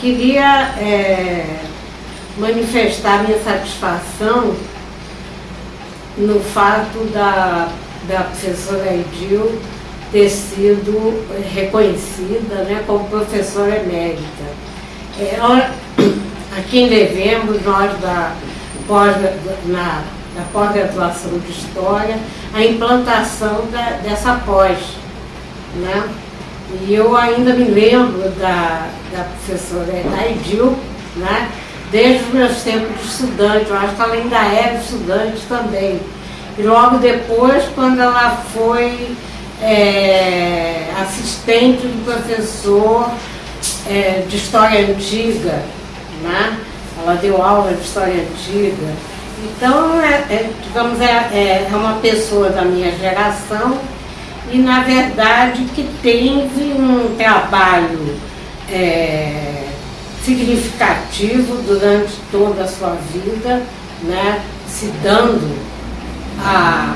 Queria é, manifestar minha satisfação no fato da, da professora Edil ter sido reconhecida né, como professora emérita. É, aqui em Devemos, nós da pós, na, pós-graduação de História, a implantação da, dessa pós. Né? E eu ainda me lembro da, da professora Edil, né? desde os meus tempos de estudante, eu acho que ela ainda era estudante também. E logo depois, quando ela foi é, assistente do professor é, de História Antiga, né? ela deu aula de História Antiga. Então, é, é digamos, é, é, é uma pessoa da minha geração e, na verdade, que teve um trabalho é, significativo durante toda a sua vida, né, se dando a,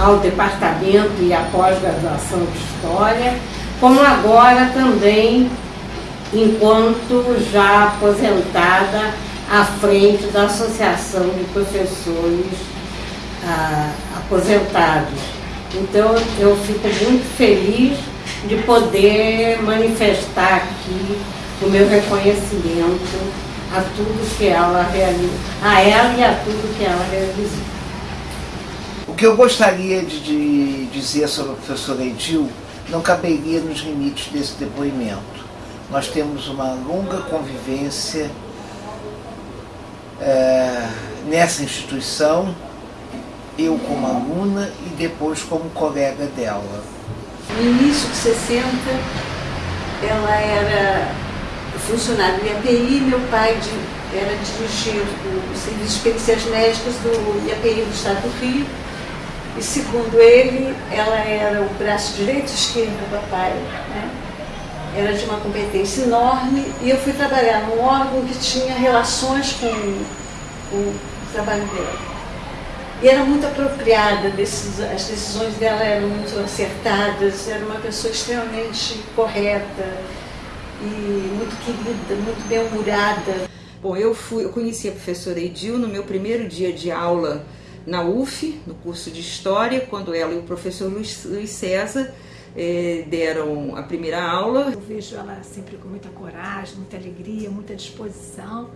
ao departamento e à pós-graduação de História, como agora também, enquanto já aposentada, à frente da Associação de Professores ah, Aposentados. Então, eu fico muito feliz de poder manifestar aqui o meu reconhecimento a tudo que ela realizou, a ela e a tudo que ela realizou. O que eu gostaria de, de dizer sobre a professora Edil não caberia nos limites desse depoimento. Nós temos uma longa convivência é, nessa instituição, eu como aluna e depois como colega dela. No início de 60, ela era funcionária do IAPI, meu pai de, era dirigir o Serviço de Perícias Médicas do IAPI do Estado do Rio. E segundo ele, ela era o braço direito e esquerdo do papai. Né? Era de uma competência enorme e eu fui trabalhar num órgão que tinha relações com, com o trabalho dela. E era muito apropriada, as decisões dela eram muito acertadas, era uma pessoa extremamente correta, e muito querida, muito bem-humorada. Bom, eu, fui, eu conheci a professora Edil no meu primeiro dia de aula na UF, no curso de História, quando ela e o professor Luiz, Luiz César eh, deram a primeira aula. Eu vejo ela sempre com muita coragem, muita alegria, muita disposição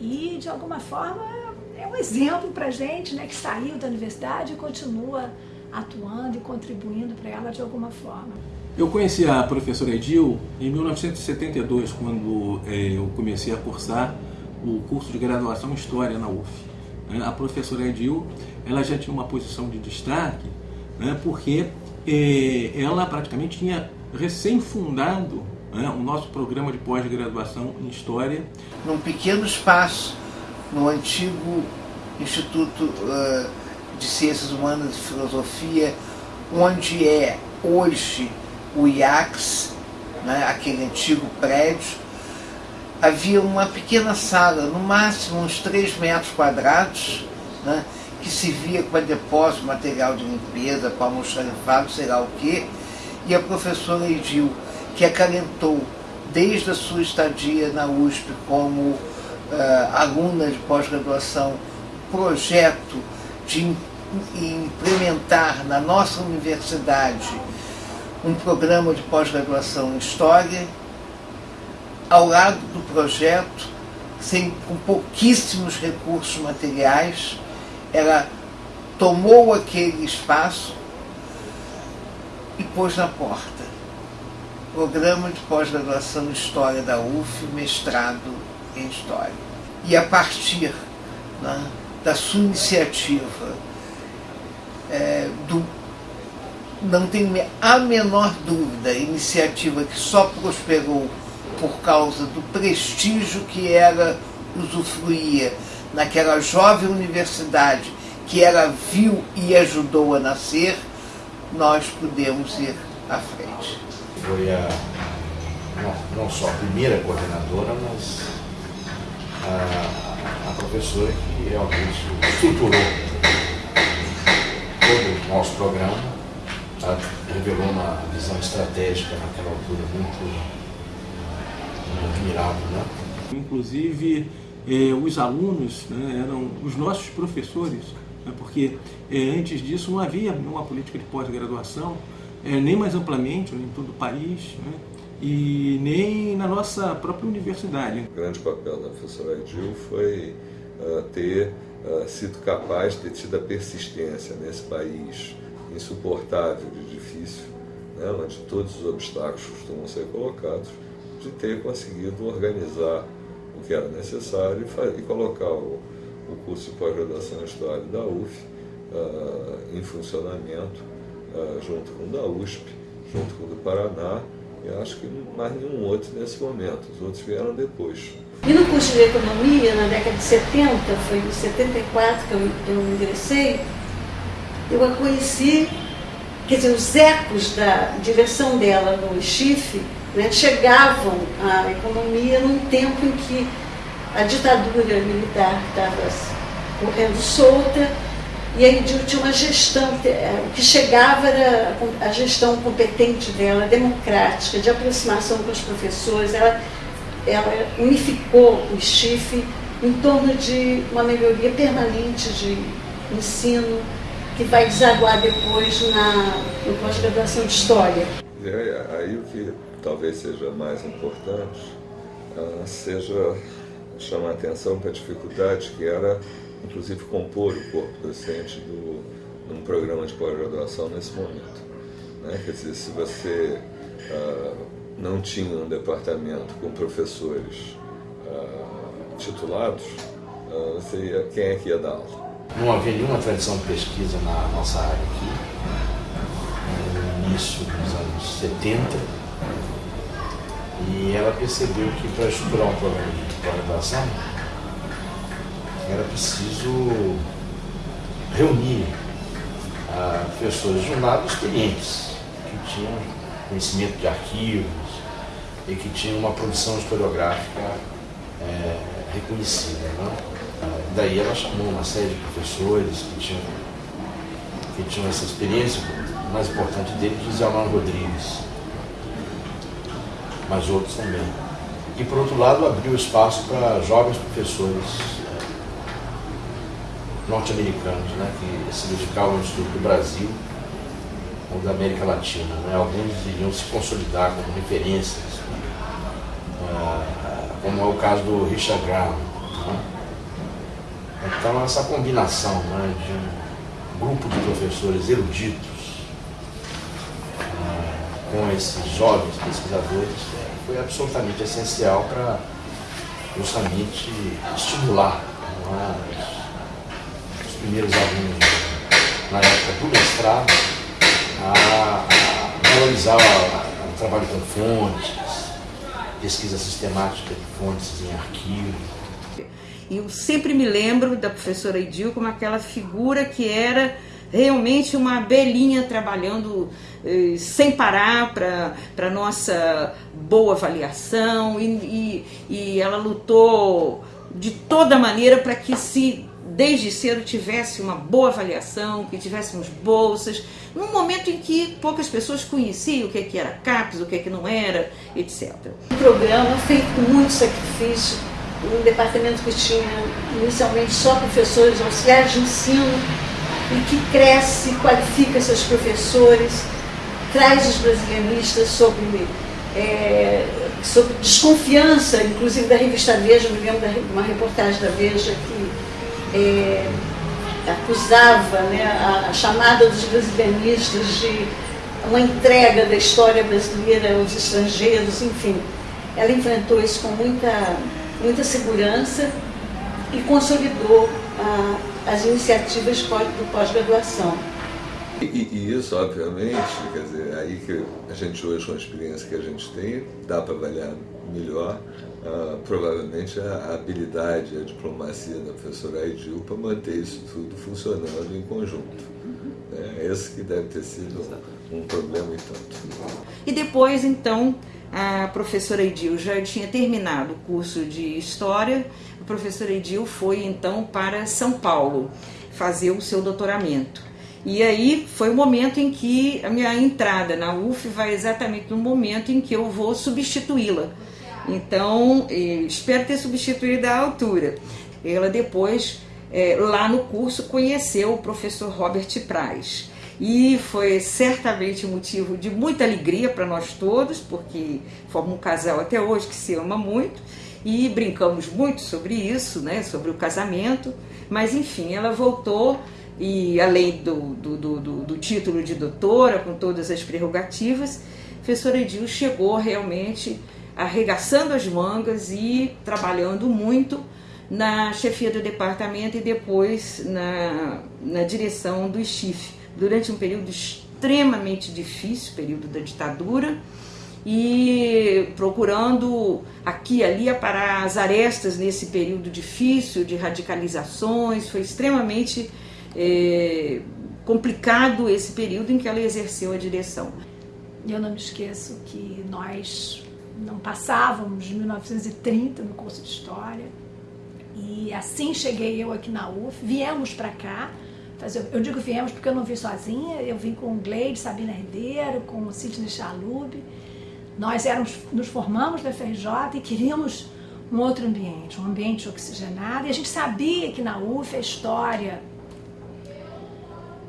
e, de alguma forma, é um exemplo para gente né, que saiu da universidade e continua atuando e contribuindo para ela de alguma forma. Eu conheci a professora Edil em 1972, quando é, eu comecei a cursar o curso de graduação em História na UF. Né? A professora Edil ela já tinha uma posição de destaque, né, porque é, ela praticamente tinha recém-fundado né, o nosso programa de pós-graduação em História. Num pequeno espaço, no antigo Instituto uh, de Ciências Humanas e Filosofia, onde é hoje o IACS, né, aquele antigo prédio, havia uma pequena sala, no máximo uns 3 metros quadrados, né, que servia para depósito, material de limpeza, para almoxarifado, sei lá o quê, e a professora Edil, que acalentou desde a sua estadia na USP como uh, aluna de pós-graduação, projeto de implementar na nossa universidade um programa de pós-graduação em História, ao lado do projeto, sem, com pouquíssimos recursos materiais, ela tomou aquele espaço e pôs na porta. Programa de pós-graduação em História da UF, mestrado em História. E a partir né, da sua iniciativa, é, do não tenho a menor dúvida, iniciativa que só prosperou por causa do prestígio que ela usufruía naquela jovem universidade que ela viu e ajudou a nascer, nós podemos ir à frente. Foi a, não, não só a primeira coordenadora, mas a, a professora que realmente estruturou todo o nosso programa revelou uma visão estratégica naquela altura muito, admirável, né? Inclusive, eh, os alunos né, eram os nossos professores, né, porque eh, antes disso não havia uma política de pós-graduação, eh, nem mais amplamente em todo o país, né, e nem na nossa própria universidade. O grande papel da professora Edil foi uh, ter uh, sido capaz de ter tido a persistência nesse país insuportável e difícil, né, onde todos os obstáculos costumam ser colocados, de ter conseguido organizar o que era necessário e, e colocar o, o, curso de pós-graduação em História da UF uh, em funcionamento, junto com o da USP, junto com o do Paraná, eu acho que mais nenhum outro nesse momento, os outros vieram depois. E no curso de Economia, na década de 70, foi em 74 que eu, eu ingressei, eu a conheci, quer dizer, os ecos da direção dela no Chifre né, chegavam à economia num tempo em que a ditadura militar estava correndo solta e aí tinha uma gestão, é, o que chegava era a gestão competente dela, democrática, de aproximação com os professores. Ela, ela unificou o chifre em torno de uma melhoria permanente de ensino, que vai desaguar depois na, pós-graduação de História. É, aí o que talvez seja mais importante seja chamar atenção para a dificuldade que era inclusive compor o corpo docente do, num programa de pós-graduação nesse momento. Né? Quer dizer, se você uh, não tinha um departamento com professores uh, titulados, uh, você ia, quem é que ia dar aula? Não havia nenhuma tradição de pesquisa na nossa área aqui. No início dos anos 70, e ela percebeu que para estruturar um programa de pós-graduação, era preciso reunir ah, pessoas de um lado experientes, que tinham conhecimento de arquivos e que tinham uma produção historiográfica é, reconhecida. Né? Ah, daí ela chamou uma série de professores que tinham, que tinham essa experiência, o mais importante deles, José Almano Rodrigues, mas outros também. E, por outro lado, abriu espaço para jovens professores norte-americanos, né, que se dedicavam ao estudo do Brasil ou da América Latina. Né? Alguns iriam se consolidar como referências, uh, como é o caso do Richard Graham. Né? Então, essa combinação né, de um grupo de professores eruditos uh, com esses jovens pesquisadores foi absolutamente essencial para justamente estimular é, primeiros alunos na época do mestrado a, a valorizar o trabalho com fontes, pesquisa sistemática de fontes em arquivo. E eu sempre me lembro da professora Edil como aquela figura que era realmente uma belinha trabalhando eh, sem parar para nossa boa avaliação e, e, e ela lutou de toda maneira para que se desde cedo tivesse uma boa avaliação, que tivéssemos bolsas, num momento em que poucas pessoas conheciam o que, é que era CAPES, o que, é que não era, etc. Um programa feito com muito sacrifício, um departamento que tinha inicialmente só professores auxiliares de ensino e que cresce, qualifica seus professores, traz os brasileiristas sobre, é, sobre desconfiança, inclusive da revista Veja, me lembro de uma reportagem da Veja que é, acusava né, a, a, chamada dos brasilianistas de uma entrega da história brasileira aos estrangeiros, enfim. Ela enfrentou isso com muita, muita segurança e consolidou as iniciativas do pós-graduação. E, e, isso, obviamente, quer dizer, aí que a gente hoje, com a experiência que a gente tem, dá para avaliar melhor uh, provavelmente a habilidade, a diplomacia da professora Aidil para manter isso tudo funcionando em conjunto. É esse que deve ter sido um problema e tanto. E depois, então, a professora Edil já tinha terminado o curso de História, a professora Edil foi então para São Paulo fazer o seu doutoramento. E aí foi o momento em que a minha entrada na UF vai exatamente no momento em que eu vou substituí-la Então, espero ter substituído a altura. Ela depois, é, lá no curso, conheceu o professor Robert Praz. E foi certamente motivo de muita alegria para nós todos, porque formamos um casal até hoje que se ama muito e brincamos muito sobre isso, né, sobre o casamento. Mas enfim, ela voltou e além do, do, do, do título de doutora, com todas as prerrogativas, a professora Edil chegou realmente arregaçando as mangas e trabalhando muito na chefia do departamento e depois na, na direção do STIF, durante um período extremamente difícil, período da ditadura, e procurando aqui e ali aparar as arestas nesse período difícil de radicalizações, foi extremamente é, complicado esse período em que ela exerceu a direção. Eu não me esqueço que nós não passávamos de 1930 no curso de História e assim cheguei eu aqui na UF, viemos para cá, fazer, eu digo viemos porque eu não vim sozinha, eu vim com o Gleide, Sabina Ribeiro, com o Sidney Chalub, nós éramos, nos formamos na FRJ e queríamos um outro ambiente, um ambiente oxigenado, e a gente sabia que na UF a história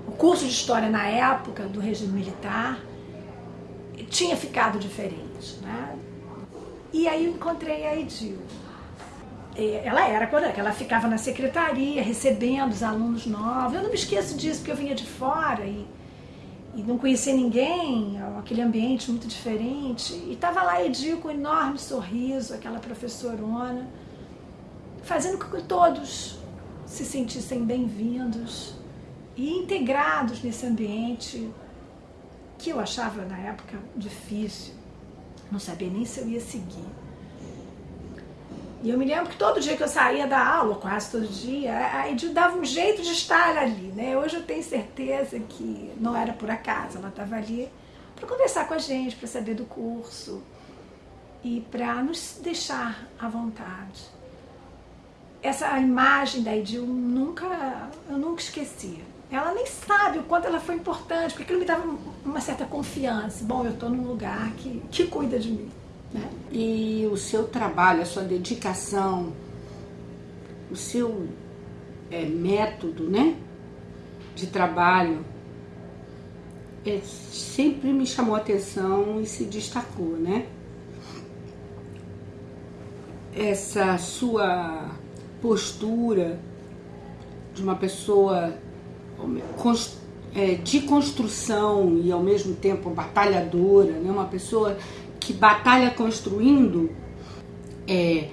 o curso de história na época do regime militar tinha ficado diferente. Né? E aí eu encontrei a Edil. Ela era quando ela ficava na secretaria recebendo os alunos novos. Eu não me esqueço disso porque eu vinha de fora e, e não conhecia ninguém, aquele ambiente muito diferente. E estava lá a Edil com um enorme sorriso, aquela professorona, fazendo com que todos se sentissem bem-vindos e integrados nesse ambiente que eu achava na época difícil, não sabia nem se eu ia seguir. E eu me lembro que todo dia que eu saía da aula, quase todo dia, a Edil dava um jeito de estar ali, né? Hoje eu tenho certeza que não era por acaso, ela estava ali para conversar com a gente, para saber do curso e para nos deixar à vontade. Essa imagem da Edil nunca, eu nunca esqueci. Ela nem sabe o quanto ela foi importante, porque aquilo me dava uma certa confiança. Bom, eu estou num lugar que, que cuida de mim. Né? E o seu trabalho, a sua dedicação, o seu é, método né, de trabalho é, sempre me chamou a atenção e se destacou, né? Essa sua postura de uma pessoa de construção e ao mesmo tempo batalhadora, né? uma pessoa que batalha construindo, é,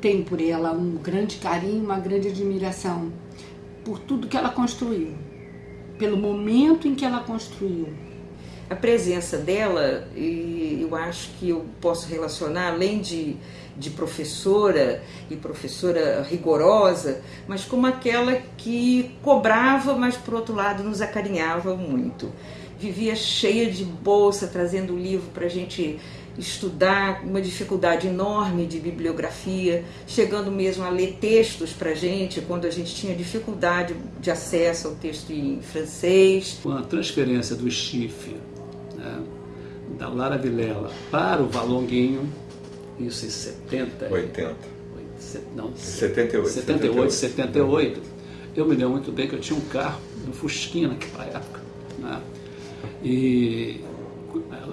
tem por ela um grande carinho, uma grande admiração por tudo que ela construiu, pelo momento em que ela construiu. A presença dela, e eu acho que eu posso relacionar, além de de professora e professora rigorosa, mas como aquela que cobrava, mas por outro lado nos acarinhava muito. Vivia cheia de bolsa, trazendo livro para a gente estudar, uma dificuldade enorme de bibliografia, chegando mesmo a ler textos para a gente, quando a gente tinha dificuldade de acesso ao texto em francês. Com a transferência do Chifre, né, da Lara Vilela para o Valonguinho, isso em 70. 80. Não, 78. 78, 78. Eu me lembro muito bem que eu tinha um carro, um Fusquinha naquela época. Né? E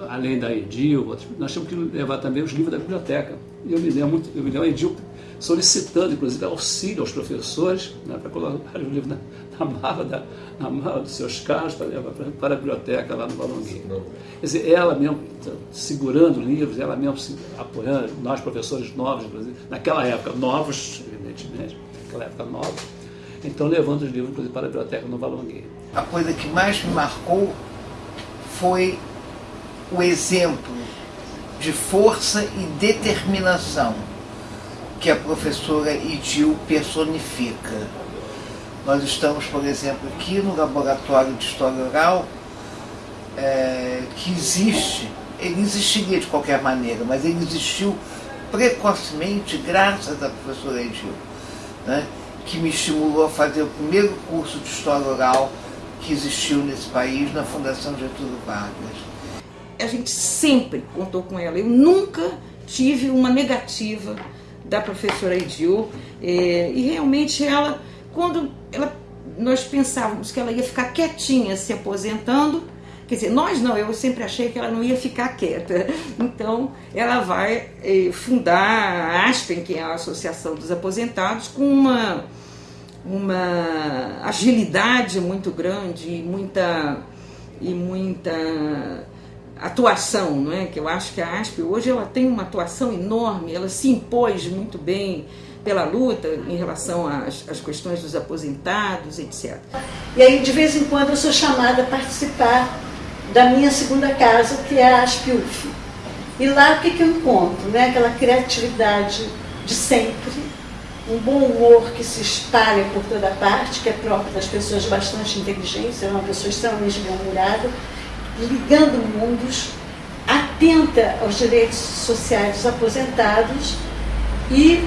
além da Edil, nós tínhamos que levar também os livros da biblioteca. E eu me lembro muito, eu me lembro a Edil solicitando, inclusive, auxílio aos professores né, para colocar os livros na, na, mala da, na mala dos seus carros para levar para, para a biblioteca lá no Balonguinho. Quer dizer, ela mesmo segurando livros, ela mesmo se apoiando, nós professores novos, inclusive, naquela época, novos, evidentemente, naquela época novos, então levando os livros, inclusive, para a biblioteca no Balonguinho. A coisa que mais me marcou foi o exemplo de força e determinação que a professora Idil personifica. Nós estamos, por exemplo, aqui no Laboratório de História Oral, é, que existe, ele existiria de qualquer maneira, mas ele existiu precocemente graças à professora Edil, né, que me estimulou a fazer o primeiro curso de História Oral que existiu nesse país, na Fundação Getúlio Vargas. A gente sempre contou com ela, eu nunca tive uma negativa da professora Edil é, e realmente ela, quando ela, nós pensávamos que ela ia ficar quietinha se aposentando, quer dizer, nós não, eu sempre achei que ela não ia ficar quieta, então ela vai é, fundar a ASPEN, que é a Associação dos Aposentados, com uma, uma agilidade muito grande e muita, e muita atuação, não é? que eu acho que a ASP hoje ela tem uma atuação enorme, ela se impôs muito bem pela luta em relação às, às questões dos aposentados, etc. E aí, de vez em quando, eu sou chamada a participar da minha segunda casa, que é a ASP-UF. E lá o que, que eu encontro? Né? Aquela criatividade de sempre, um bom humor que se espalha por toda parte, que é próprio das pessoas de bastante inteligência, é uma pessoa extremamente bem-humorada, ligando mundos, atenta aos direitos sociais dos aposentados e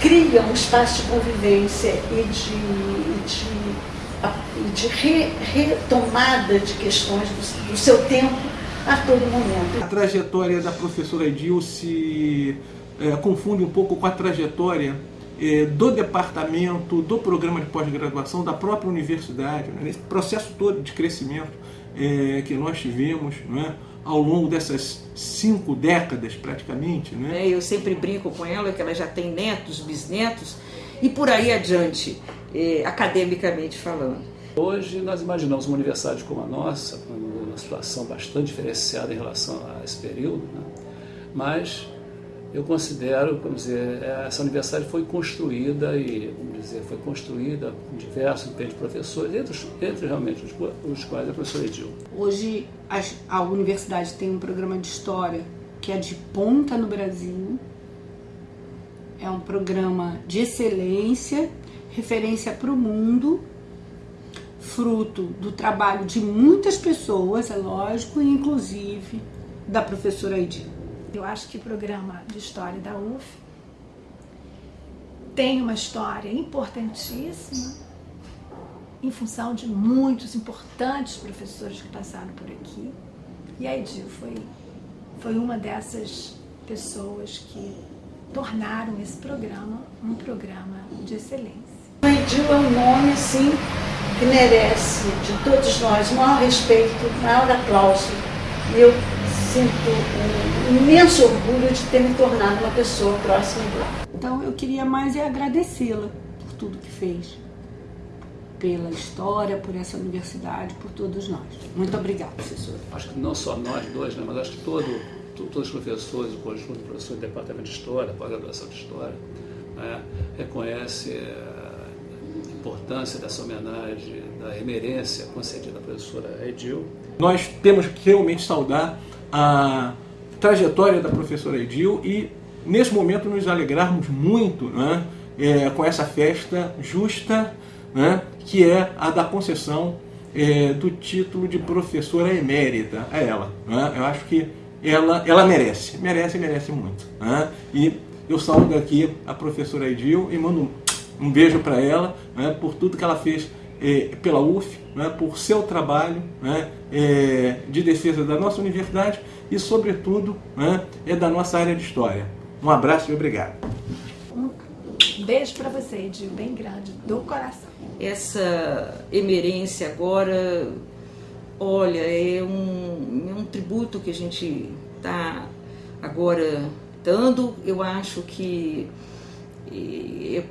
cria um espaço de convivência e de, de, de re, retomada de questões do, do, seu tempo a todo momento. A trajetória da professora Edil se é, confunde um pouco com a trajetória é, do departamento, do programa de pós-graduação, da própria universidade, né, nesse processo todo de crescimento é, que nós tivemos é, ao longo dessas cinco décadas praticamente. Né? É, eu sempre brinco com ela que ela já tem netos, bisnetos e por aí adiante, é, academicamente falando. Hoje nós imaginamos uma universidade como a nossa, uma situação bastante diferenciada em relação a esse período, né? mas eu considero, vamos dizer, essa universidade foi construída e, vamos dizer, foi construída com diversos de professores, entre, entre realmente os, os, quais a professora Edil. Hoje a, a universidade tem um programa de história que é de ponta no Brasil, é um programa de excelência, referência para o mundo, fruto do trabalho de muitas pessoas, é lógico, inclusive da professora Edil. Eu acho que o programa de história da UF tem uma história importantíssima em função de muitos importantes professores que passaram por aqui. E a Edil foi, foi uma dessas pessoas que tornaram esse programa um programa de excelência. A Edil é um nome, sim, que merece de todos nós maior respeito, maior aplauso. Eu sinto um imenso orgulho de ter me tornado uma pessoa próxima dele. Então eu queria mais é agradecê-la por tudo que fez, pela história, por essa universidade, por todos nós. Muito obrigada, professora. Acho que não só nós dois, né, mas acho que todo, todos os professores, o conjunto de professores do Departamento de História, pós-graduação de História, né, reconhece eh, a importância dessa homenagem, da emerência concedida à professora Edil. Nós temos que realmente saudar a trajetória da professora Edil e, nesse momento, nos alegrarmos muito né, é, com essa festa justa, né, que é a da concessão é, do título de professora emérita a ela. Né? Eu acho que ela, ela merece, merece, merece muito. Né? E eu saúdo aqui a professora Edil e mando um, beijo para ela né, por tudo que ela fez é, pela UF, né, por seu trabalho né, é, de defesa da nossa universidade e, sobretudo, né, é da nossa área de História. Um abraço e obrigado. Um beijo para você, Edil, bem grande, do coração. Essa emerência agora, olha, é um, é um tributo que a gente está agora dando. Eu acho que é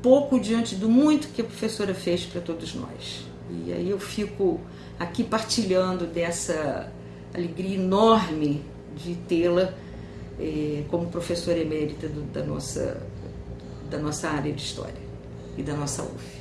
pouco diante do muito que a professora fez para todos nós. E aí eu fico aqui partilhando dessa alegria enorme de tê-la eh, como professora emérita do, da, nossa, da nossa área de História e da nossa UF.